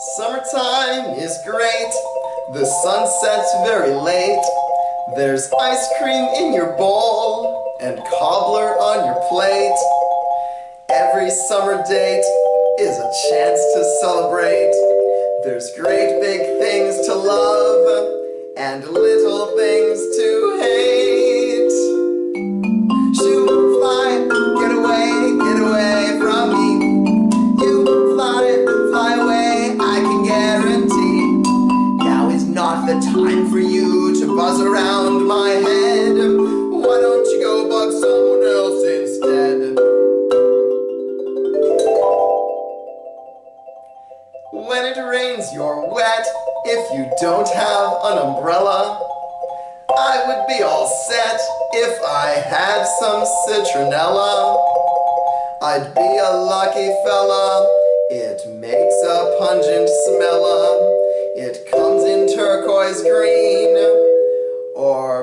Summertime is great. The sun sets very late. There's ice cream in your bowl and cobbler on your plate. Every summer date is a chance to celebrate. There's great big things to love and little things time for you to buzz around my head. Why don't you go bug someone else instead? When it rains, you're wet. If you don't have an umbrella, I would be all set if I had some citronella. I'd be a lucky fella. It makes a pungent smell. It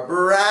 comes